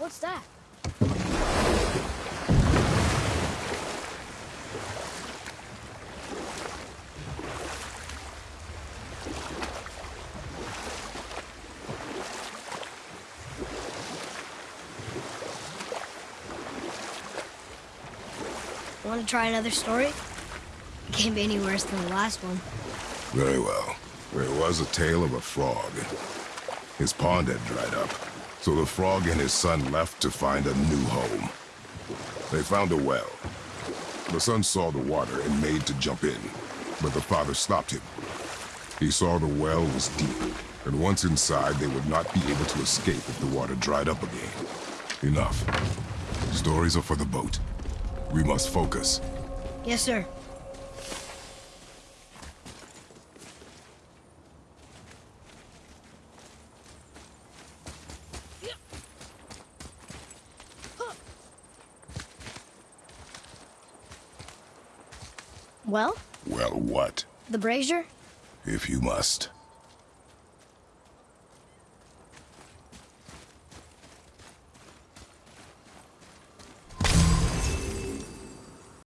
What's that? Want to try another story? It can't be any worse than the last one. Very well. There was a tale of a frog. His pond had dried up, so the frog and his son left to find a new home. They found a well. The son saw the water and made to jump in, but the father stopped him. He saw the well was deep, and once inside, they would not be able to escape if the water dried up again. Enough. Stories are for the boat. We must focus. Yes, sir. Well, Well, what? the brazier? If you must.